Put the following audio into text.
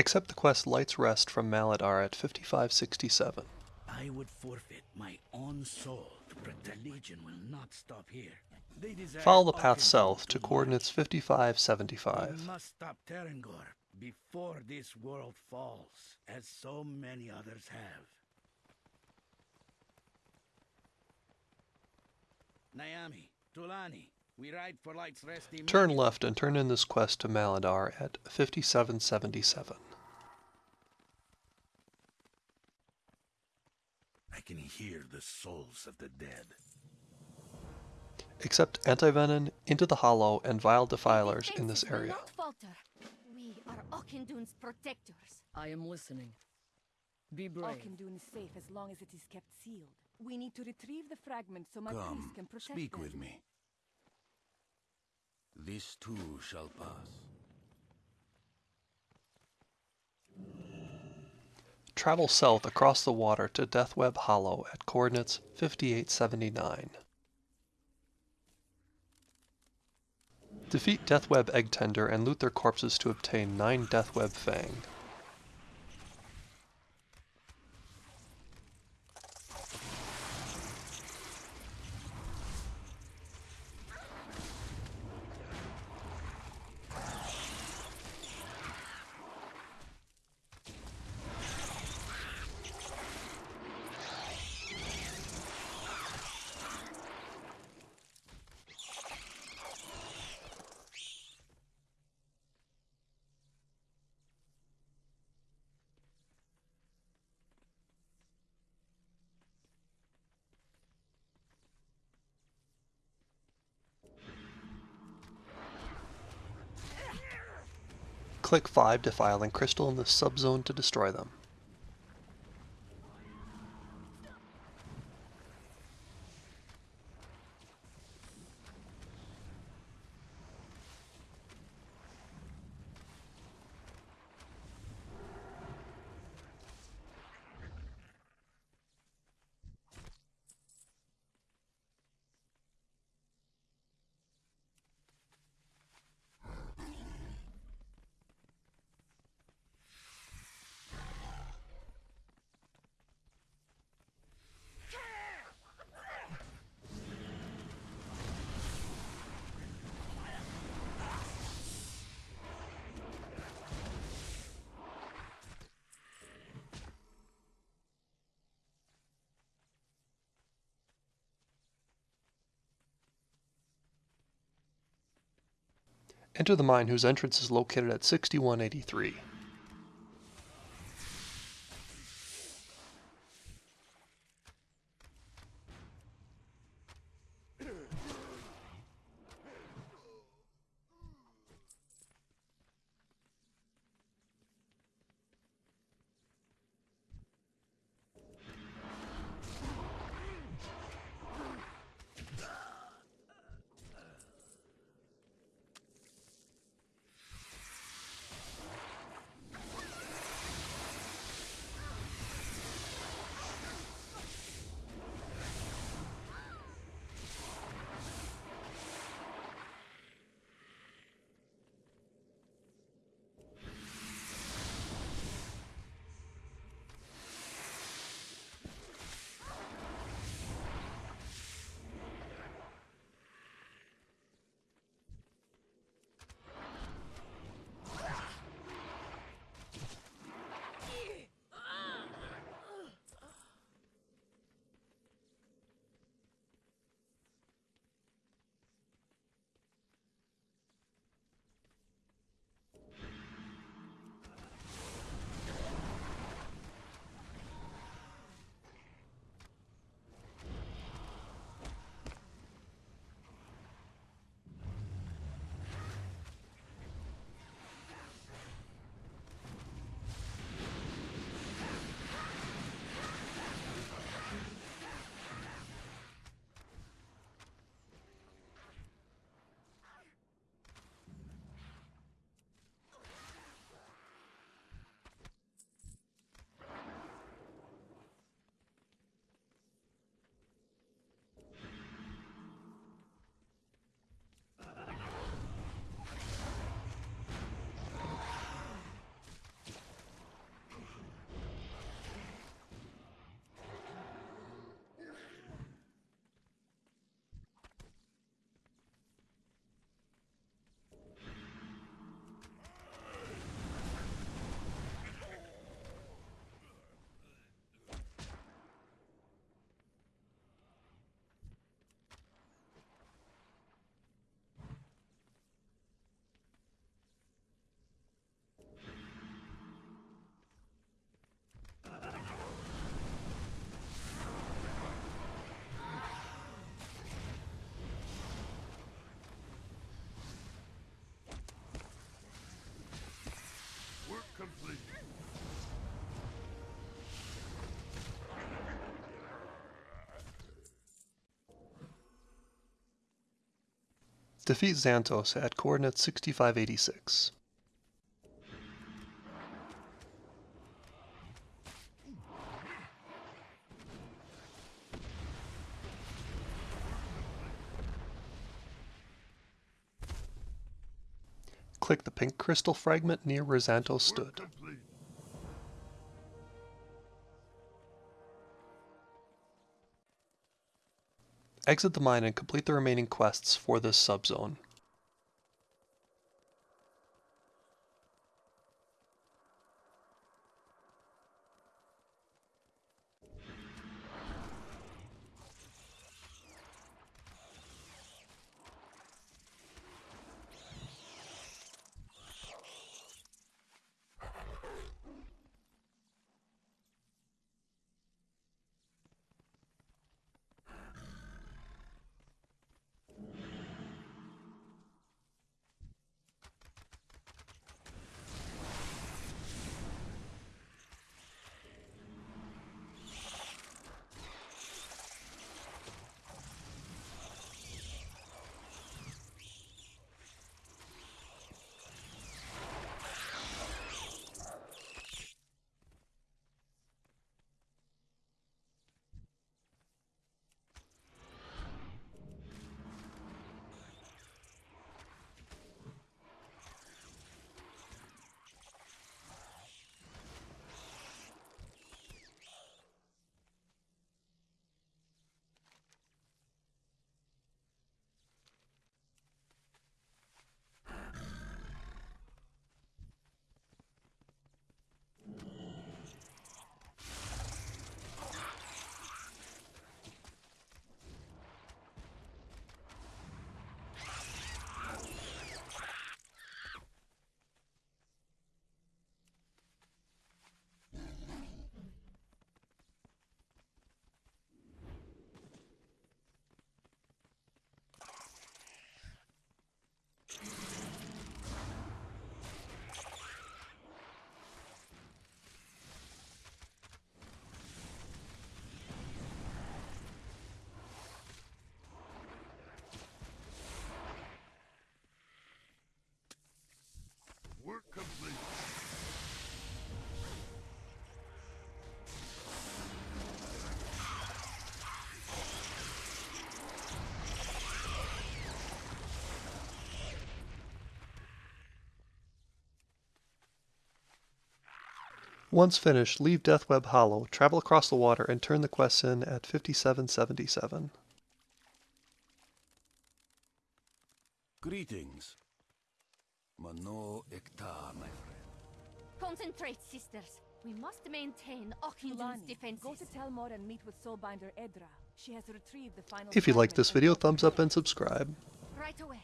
Accept the quest Light's Rest from Maladaar at 5567. I would forfeit my own soul to protect the Legion will not stop here. Follow the path south to coordinates We 5575. must stop Teron'gor before this world falls, as so many others have. Naomi, Tuulani, we ride for Light's Rest Turn left and turn in this quest to Maladaar at 5777. I can hear the souls of the dead. Accept Antivenin, Into the Hollow, and Vile Defilers in this area. not falter. We are Auchindoun's protectors. I am listening. Be brave. Auchendoon is safe as long as it is kept sealed. We need to retrieve the fragment so my priest can protect speak them. with me. This too shall pass. Travel south across the water to Deathweb Hollow at coordinates 5879. Defeat Deathweb Egg Tender and loot their corpses to obtain 9 Deathweb Fang. Click 5 to file Defiling Crystal in the subzone to destroy them. Enter the mine whose entrance is located at 6183. Defeat Xantos at coordinates 6586. Click the pink crystal fragment near where Xantos stood. Exit the mine and complete the remaining quests for this subzone. Once finished, leave Deathweb Hollow, travel across the water, and turn the quests in at 5777. Greetings. Mano Ekta, my friend. Concentrate, sisters. We must maintain Auchindoun's Fulani, defenses. go to Telmor and meet with Soulbinder Edra. She has retrieved the final If you liked fragment this video, thumbs up and subscribe. Right away.